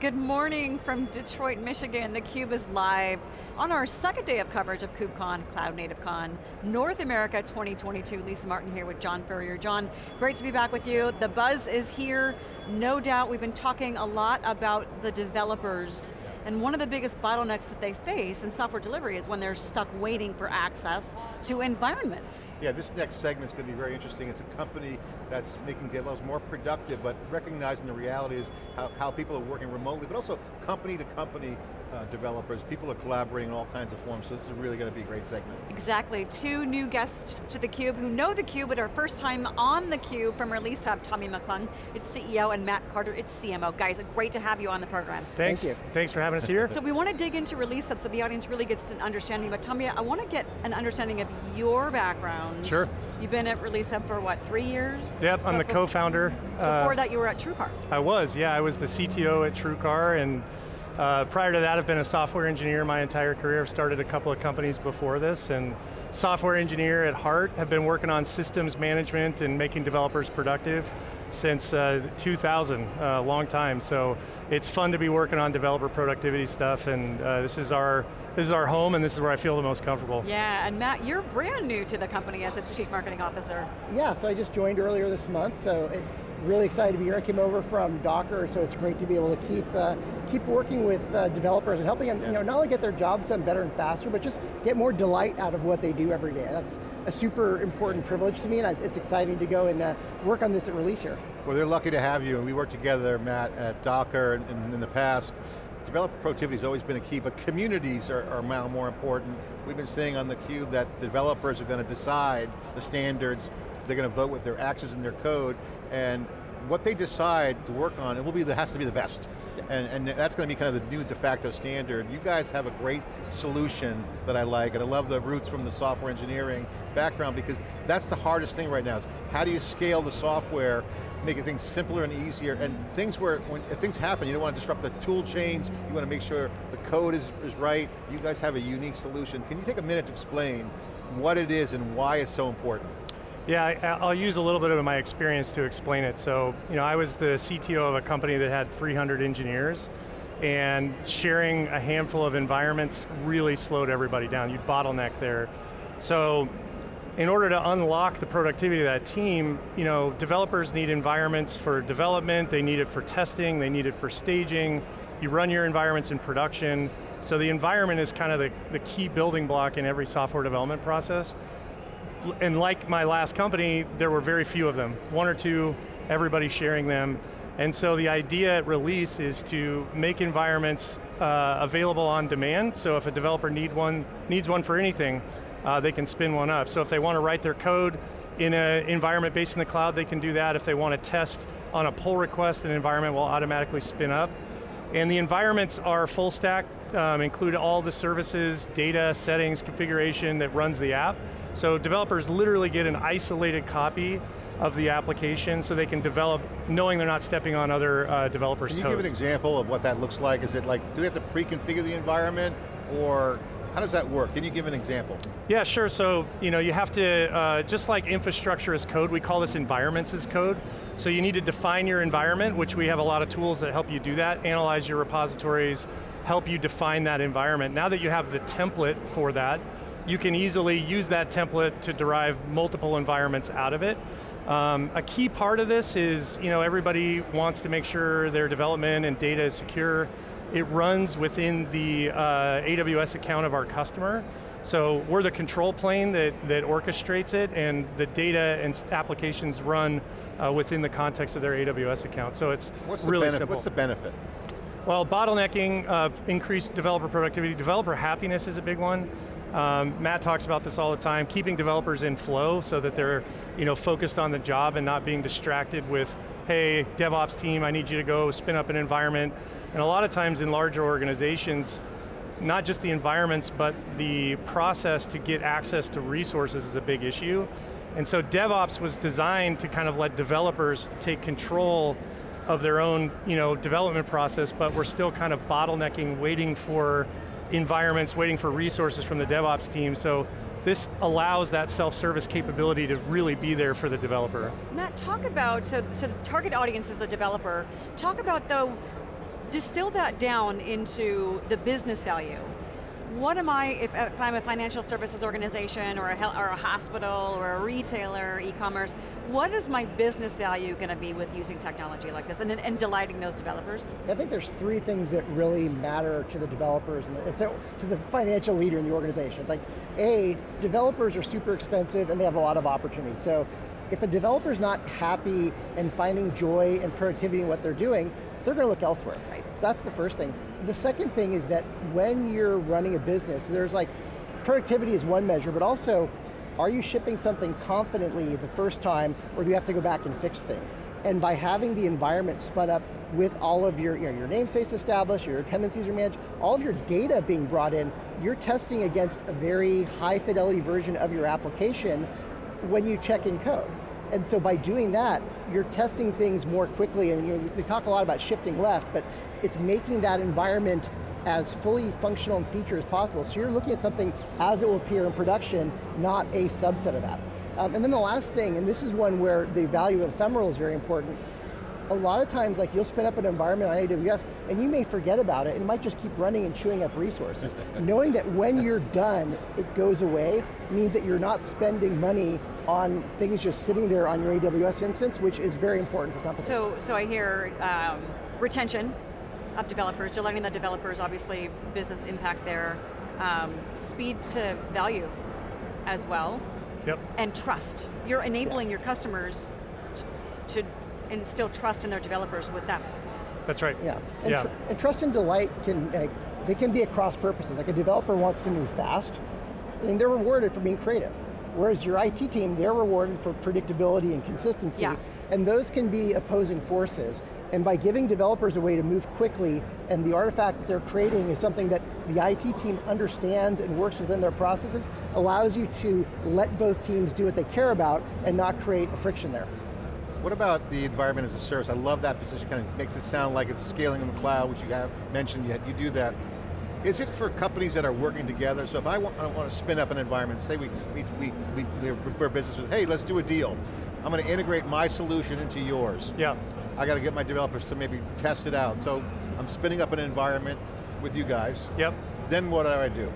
Good morning from Detroit, Michigan. theCUBE is live on our second day of coverage of KubeCon, Cloud Native Con, North America 2022. Lisa Martin here with John Furrier. John, great to be back with you. The buzz is here. No doubt we've been talking a lot about the developers and one of the biggest bottlenecks that they face in software delivery is when they're stuck waiting for access to environments. Yeah, this next segment's going to be very interesting. It's a company that's making developers more productive, but recognizing the reality is how, how people are working remotely, but also company to company uh, developers. People are collaborating in all kinds of forms, so this is really going to be a great segment. Exactly, two new guests to theCUBE who know theCUBE, but are first time on theCUBE from Release Hub, Tommy McClung, it's CEO, and Matt Carter, it's CMO. Guys, great to have you on the program. Thanks, Thank thanks for having us here. so we want to dig into Release Hub so the audience really gets an understanding, but Tommy, I want to get an understanding of your background. Sure. You've been at Release Hub for what, three years? Yep, I'm the co-founder. Before uh, that you were at TrueCar. I was, yeah, I was the CTO at TrueCar and uh, prior to that, I've been a software engineer my entire career. I've started a couple of companies before this, and software engineer at heart. Have been working on systems management and making developers productive since uh, 2000, a uh, long time. So it's fun to be working on developer productivity stuff, and uh, this is our this is our home, and this is where I feel the most comfortable. Yeah, and Matt, you're brand new to the company as its chief marketing officer. Yeah, so I just joined earlier this month, so it, really excited to be here. I came over from Docker, so it's great to be able to keep uh, keep working with uh, developers and helping them, you know, not only get their jobs done better and faster, but just get more delight out of what they do every day. That's a super important privilege to me, and it's exciting to go and uh, work on this at release here. Well, they're lucky to have you, and we worked together, Matt, at Docker and in the past. Developer productivity has always been a key, but communities are, are now more important. We've been saying on theCUBE that developers are going to decide the standards, they're going to vote with their actions and their code, and what they decide to work on, it will be the, has to be the best. And, and that's going to be kind of the new de facto standard. You guys have a great solution that I like, and I love the roots from the software engineering background because that's the hardest thing right now, is how do you scale the software, making things simpler and easier, and things where, when things happen, you don't want to disrupt the tool chains, you want to make sure the code is, is right, you guys have a unique solution. Can you take a minute to explain what it is and why it's so important? Yeah, I'll use a little bit of my experience to explain it. So, you know, I was the CTO of a company that had 300 engineers, and sharing a handful of environments really slowed everybody down. You'd bottleneck there. So, in order to unlock the productivity of that team, you know, developers need environments for development, they need it for testing, they need it for staging, you run your environments in production, so the environment is kind of the, the key building block in every software development process and like my last company, there were very few of them. One or two, everybody sharing them. And so the idea at release is to make environments uh, available on demand, so if a developer need one, needs one for anything, uh, they can spin one up. So if they want to write their code in an environment based in the cloud, they can do that. If they want to test on a pull request, an environment will automatically spin up. And the environments are full stack, um, include all the services, data, settings, configuration that runs the app. So developers literally get an isolated copy of the application so they can develop knowing they're not stepping on other uh, developers' toes. Can you give an example of what that looks like? Is it like, do they have to pre-configure the environment or how does that work? Can you give an example? Yeah, sure. So, you know, you have to, uh, just like infrastructure as code, we call this environments as code. So you need to define your environment, which we have a lot of tools that help you do that, analyze your repositories, help you define that environment. Now that you have the template for that, you can easily use that template to derive multiple environments out of it. Um, a key part of this is, you know, everybody wants to make sure their development and data is secure. It runs within the uh, AWS account of our customer. So we're the control plane that, that orchestrates it and the data and applications run uh, within the context of their AWS account. So it's what's really simple. What's the benefit? Well, bottlenecking, uh, increased developer productivity, developer happiness is a big one. Um, Matt talks about this all the time, keeping developers in flow so that they're you know, focused on the job and not being distracted with, hey, DevOps team, I need you to go spin up an environment. And a lot of times in larger organizations, not just the environments, but the process to get access to resources is a big issue. And so DevOps was designed to kind of let developers take control of their own you know, development process, but we're still kind of bottlenecking, waiting for environments, waiting for resources from the DevOps team. So this allows that self-service capability to really be there for the developer. Matt, talk about, so, so the target audience is the developer. Talk about though, distill that down into the business value. What am I, if, if I'm a financial services organization or a, or a hospital or a retailer, e-commerce, what is my business value going to be with using technology like this and, and delighting those developers? I think there's three things that really matter to the developers and the, to, the financial leader in the organization. It's like, A, developers are super expensive and they have a lot of opportunity. So if a developer's not happy and finding joy and productivity in what they're doing, they're going to look elsewhere. Right. So that's the first thing. The second thing is that when you're running a business, there's like, productivity is one measure, but also, are you shipping something confidently the first time, or do you have to go back and fix things? And by having the environment spun up with all of your, you know, your namespace established, your dependencies are managed, all of your data being brought in, you're testing against a very high fidelity version of your application when you check in code. And so by doing that, you're testing things more quickly, and you know, they talk a lot about shifting left, but it's making that environment as fully functional and feature as possible. So you're looking at something as it will appear in production, not a subset of that. Um, and then the last thing, and this is one where the value of ephemeral is very important, a lot of times like you'll spin up an environment on AWS and you may forget about it and it might just keep running and chewing up resources. Knowing that when you're done, it goes away means that you're not spending money on things just sitting there on your AWS instance, which is very important for companies. So, so I hear um, retention of developers, you're letting the developers obviously business impact there, um, speed to value as well, Yep. and trust. You're enabling your customers to instill trust in their developers with them. That's right. Yeah, and, Yeah. tr and trust and delight can, like, they can be across purposes. Like a developer wants to move fast, and they're rewarded for being creative. Whereas your IT team, they're rewarded for predictability and consistency. Yeah. And those can be opposing forces. And by giving developers a way to move quickly, and the artifact that they're creating is something that the IT team understands and works within their processes, allows you to let both teams do what they care about and not create a friction there. What about the environment as a service? I love that position, kind of makes it sound like it's scaling in the cloud, which you have mentioned, you, you do that. Is it for companies that are working together? So if I want, I want to spin up an environment, say we, we, we, we, we're, businesses, hey, let's do a deal. I'm going to integrate my solution into yours. Yeah. I got to get my developers to maybe test it out. So I'm spinning up an environment with you guys. Yep. Then what do I do?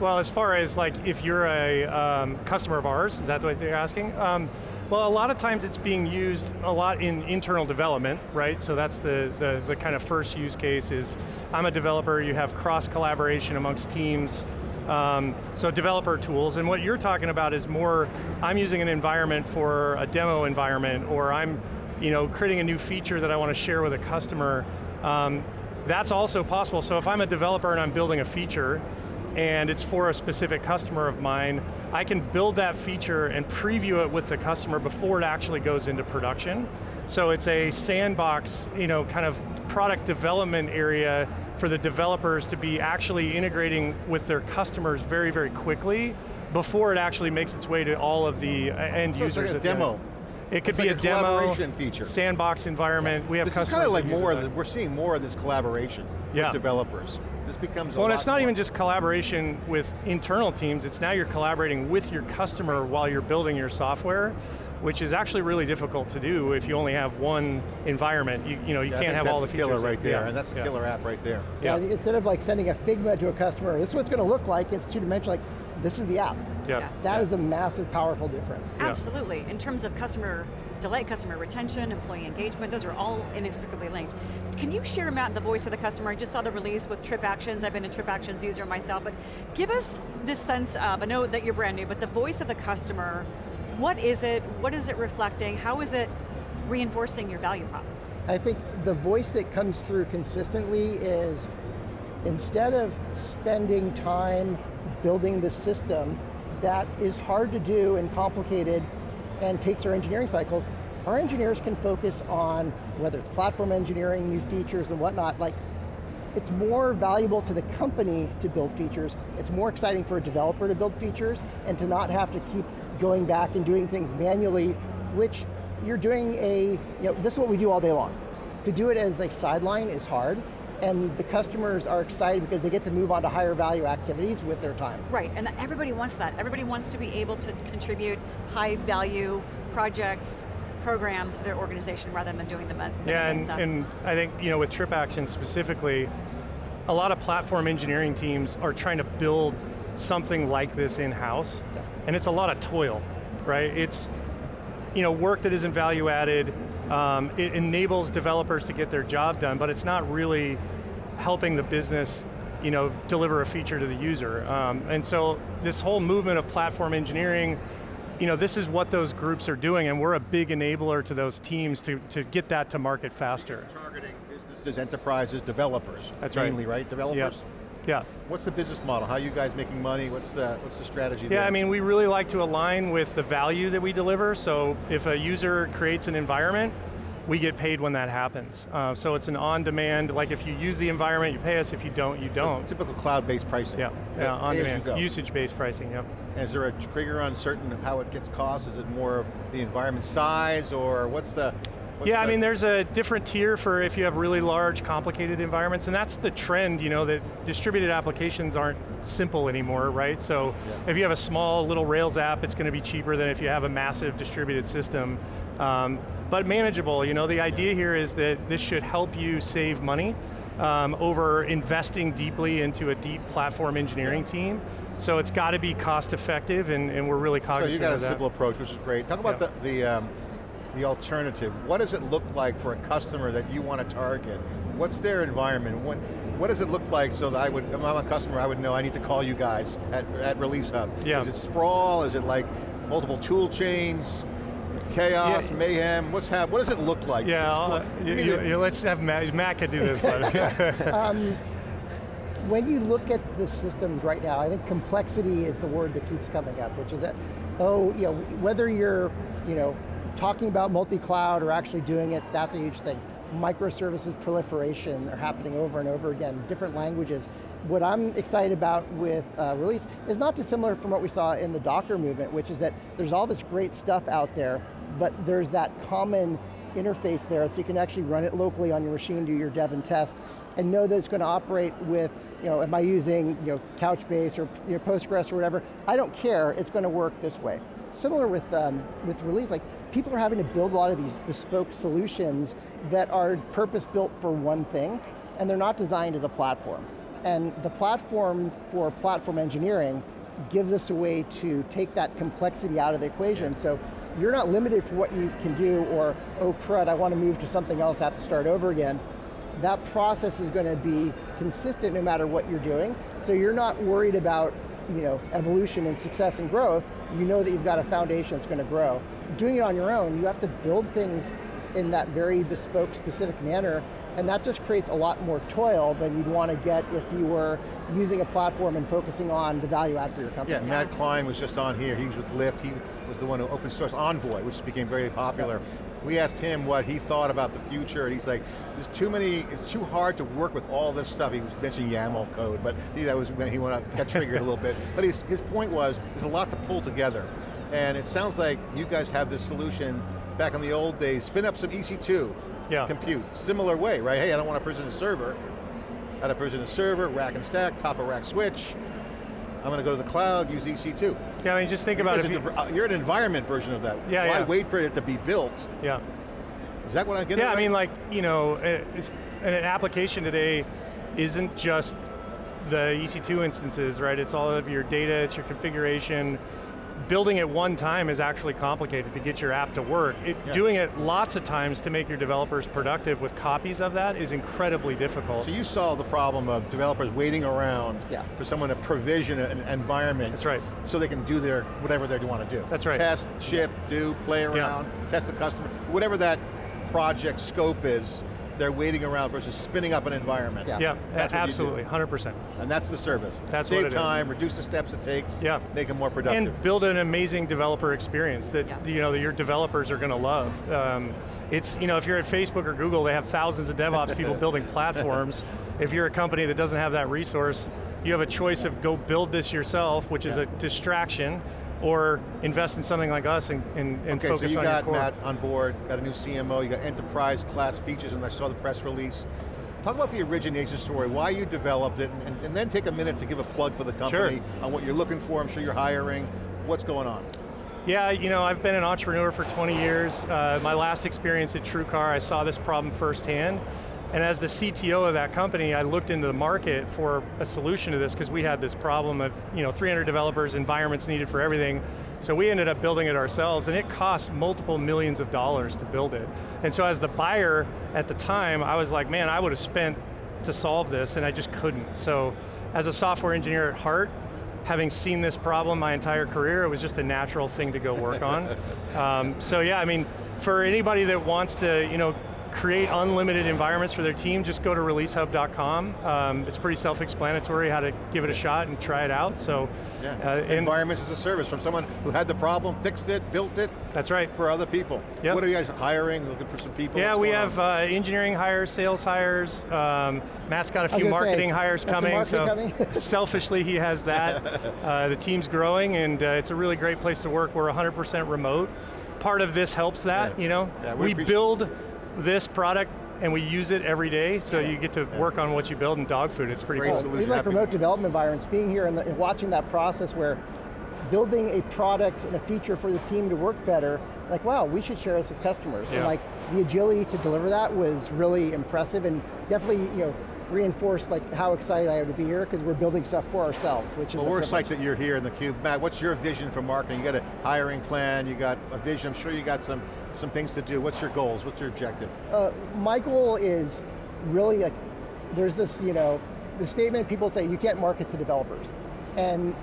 Well, as far as like, if you're a um, customer of ours, is that what you're asking? Um, well, a lot of times it's being used a lot in internal development, right? So that's the, the, the kind of first use case is, I'm a developer, you have cross collaboration amongst teams, um, so developer tools, and what you're talking about is more, I'm using an environment for a demo environment, or I'm you know, creating a new feature that I want to share with a customer. Um, that's also possible, so if I'm a developer and I'm building a feature, and it's for a specific customer of mine, I can build that feature and preview it with the customer before it actually goes into production. So it's a sandbox, you know, kind of product development area for the developers to be actually integrating with their customers very, very quickly before it actually makes its way to all of the uh, end So it's users. like a demo. It could It's be like a, a demo, collaboration feature. sandbox environment. We have This is customers kind of like more, of the, we're seeing more of this collaboration Yeah. with developers. This becomes a Well, it's not more. even just collaboration with internal teams, it's now you're collaborating with your customer while you're building your software, which is actually really difficult to do if you only have one environment. You, you know, you Yeah, can't have that's all the the features. killer right there, Yeah, and that's the yeah, killer app right there. Yeah, Yeah, Instead of like sending a Figma to a customer, this is what it's going to look like, it's two-dimensional, like, this is the app. yeah. Yeah. That is a massive, powerful difference. Yeah. Absolutely, in terms of customer delight, customer retention, employee engagement, those are all inextricably linked. Can you share, Matt, the voice of the customer? I just saw the release with Trip Actions, I've been a Trip Actions user myself, but give us this sense of, I know that you're brand new, but the voice of the customer, what is it, what is it reflecting, how is it reinforcing your value prop? I think the voice that comes through consistently is instead of spending time building the system that is hard to do and complicated and takes our engineering cycles, our engineers can focus on whether it's platform engineering, new features and whatnot, like it's more valuable to the company to build features. It's more exciting for a developer to build features and to not have to keep going back and doing things manually, which you're doing a, you know, this is what we do all day long. To do it as a sideline is hard, and the customers are excited because they get to move on to higher value activities with their time. Right, and everybody wants that. Everybody wants to be able to contribute high value projects programs to their organization rather than doing the, the Yeah, and, stuff. and I think you know with TripAction specifically, a lot of platform engineering teams are trying to build something like this in-house, and it's a lot of toil, right? It's you know work that isn't value added. Um, it enables developers to get their job done, but it's not really helping the business you know, deliver a feature to the user. Um, and so this whole movement of platform engineering, you know, this is what those groups are doing and we're a big enabler to those teams to, to get that to market faster. Targeting businesses, enterprises, developers. That's right. mainly, right? Developers? Yeah. What's the business model? How are you guys making money? What's the, what's the strategy there? Yeah, there? I mean, we really like to align with the value that we deliver, so if a user creates an environment, we get paid when that happens. Uh, so it's an on-demand, like if you use the environment, you pay us, if you don't, you don't. Typical cloud-based pricing. Yeah, yeah pay as you on-demand, usage-based pricing, yep. Is there a trigger on certain how it gets cost? Is it more of the environment size or what's the, what's yeah, I mean, there's a different tier for if you have really large, complicated environments, and that's the trend, you know, that distributed applications aren't simple anymore, right? So Yeah. if you have a small little Rails app, it's going to be cheaper than if you have a massive distributed system. Um, but manageable, you know, the idea here is that this should help you save money um, over investing deeply into a deep platform engineering team. So it's got to be cost effective, and, and we're really cognizant So you got a of that. simple approach, which is great. Talk about Yeah. the, the, um, the alternative. What does it look like for a customer that you want to target? What's their environment? What, what does it look like so that I would, if I'm a customer, I would know I need to call you guys at, at Release Hub? Yeah. Is it sprawl? Is it like multiple tool chains? Chaos, Yeah. mayhem, what's hap what does it look like? Yeah, Explo- I'll- you- you- you- let's have Matt, Matt can do this one. Um, when you look at the systems right now, I think complexity is the word that keeps coming up, which is that, oh, you know, whether you're, you know, talking about multi-cloud or actually doing it, that's a huge thing. Microservices proliferation are happening over and over again, different languages. What I'm excited about with uh, release is not dissimilar from what we saw in the Docker movement, which is that there's all this great stuff out there, but there's that common interface there so you can actually run it locally on your machine, do your dev and test, and know that it's going to operate with, you know, am I using you know, Couchbase or you know, Postgres or whatever, I don't care, it's going to work this way. Similar with, um, with release, like people are having to build a lot of these bespoke solutions that are purpose built for one thing, and they're not designed as a platform. And the platform for platform engineering gives us a way to take that complexity out of the equation. So you're not limited for what you can do or, oh crud, I want to move to something else, I have to start over again. That process is going to be consistent no matter what you're doing. So you're not worried about you know, evolution and success and growth. You know that you've got a foundation that's going to grow. Doing it on your own, you have to build things in that very bespoke, specific manner, and that just creates a lot more toil than you'd want to get if you were using a platform and focusing on the value add for your company. Yeah, Matt Klein was just on here. He was with Lyft. He was the one who open source Envoy, which became very popular. We asked him what he thought about the future, and he's like, there's too many, it's too hard to work with all this stuff. He was mentioning YAML code, but he, that was when he went up, got triggered a little bit. But his, his point was, there's a lot to pull together. And it sounds like you guys have this solution back in the old days, spin up some EC2 Yeah. compute. Similar way, right? Hey, I don't want to provision a server. I got to provision a server, rack and stack, top of rack switch. I'm going to go to the cloud, use EC2. Yeah, I mean, just think about if You, uh, you're an environment version of that. Yeah, Why yeah. wait for it to be built? yeah. Is that what I'm getting Yeah, I mean, like, you know, an application today isn't just the EC2 instances, right? It's all of your data, it's your configuration. Building it one time is actually complicated to get your app to work. It, Yeah. Doing it lots of times to make your developers productive with copies of that is incredibly difficult. So you solve the problem of developers waiting around Yeah. for someone to provision an environment That's right. so they can do their, whatever they want to do. That's right. Test, ship, do, play around, test the customer, whatever that project scope is, they're waiting around versus spinning up an environment. Yeah. Yeah, That's what you do. absolutely, 100%. And that's the service. That's Save what it is. time, reduce the steps it takes, Yeah. make them more productive. And build an amazing developer experience that Yeah. you know that your developers are going to love. Um, it's you know if you're at Facebook or Google, they have thousands of DevOps people building platforms. If you're a company that doesn't have that resource, you have a choice of go build this yourself, which is a distraction, or invest in something like us and, and, and okay, focus so you on got your core. Matt on board, got a new CMO, you got enterprise class features, and I saw the press release. Talk about the origination story, why you developed it, and, and then take a minute to give a plug for the company sure. on what you're looking for. I'm sure you're hiring. What's going on? Yeah, you know, I've been an entrepreneur for 20 years. Uh, my last experience at TrueCar, I saw this problem firsthand. And as the CTO of that company, I looked into the market for a solution to this because we had this problem of you know, 300 developers, environments needed for everything. So we ended up building it ourselves and it cost multiple millions of dollars to build it. And so as the buyer at the time, I was like, man, I would have spent to solve this and I just couldn't. So as a software engineer at heart, having seen this problem my entire career, it was just a natural thing to go work on. um, so yeah, I mean, for anybody that wants to, you know, create unlimited environments for their team, just go to releasehub.com. Um, it's pretty self-explanatory how to give it a shot and try it out, so. Yeah. Uh, Environments as a service from someone who had the problem, fixed it, built it. That's right. For other people. Yep. What are you guys hiring, looking for some people? Yeah, we have uh, engineering hires, sales hires. Um, Matt's got a few marketing say, hires coming, marketing so coming? selfishly he has that. uh, the team's growing and uh, it's a really great place to work. We're 100% remote. Part of this helps that, Yeah. you know? Yeah, we we build this product and we use it every day, so you get to Yeah. work on what you build in dog food. It's pretty Great cool. solution. We like Happy- remote development environments, being here and, the, and watching that process where building a product and a feature for the team to work better, like wow, we should share this with customers. And like the agility to deliver that was really impressive and definitely you know reinforced like how excited I am to be here because we're building stuff for ourselves, which is Well, we're psyched that you're here in the Cube. Matt, what's your vision for marketing? You got a hiring plan, you got a vision, I'm sure you got some, some things to do. What's your goals, what's your objective? Uh, my goal is really like, there's this, you know, the statement people say you can't market to developers. And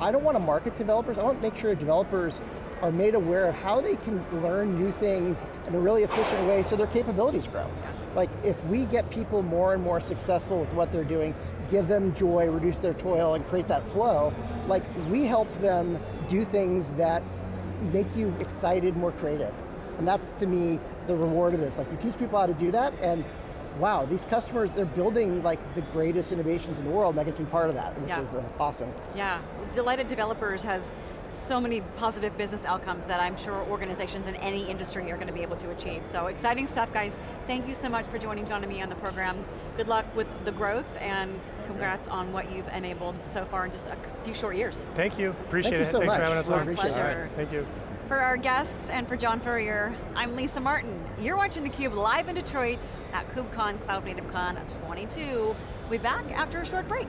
I don't want to market to developers, I want to make sure developers are made aware of how they can learn new things in a really efficient way so their capabilities grow. Like if we get people more and more successful with what they're doing, give them joy, reduce their toil, and create that flow, like we help them do things that make you excited, more creative. And that's to me the reward of this. Like you teach people how to do that and wow, these customers, they're building like the greatest innovations in the world and I get to be part of that, which Yeah. is uh, awesome. Yeah, Delighted Developers has so many positive business outcomes that I'm sure organizations in any industry are going to be able to achieve. So exciting stuff, guys. Thank you so much for joining John and me on the program. Good luck with the growth and congrats on what you've enabled so far in just a few short years. Thank you, appreciate you it. so Thanks much. for having us We on. appreciate it. pleasure. Thank you. For our guests and for John Furrier, I'm Lisa Martin. You're watching theCUBE live in Detroit at KubeCon Cloud Native Con 22. We'll be back after a short break.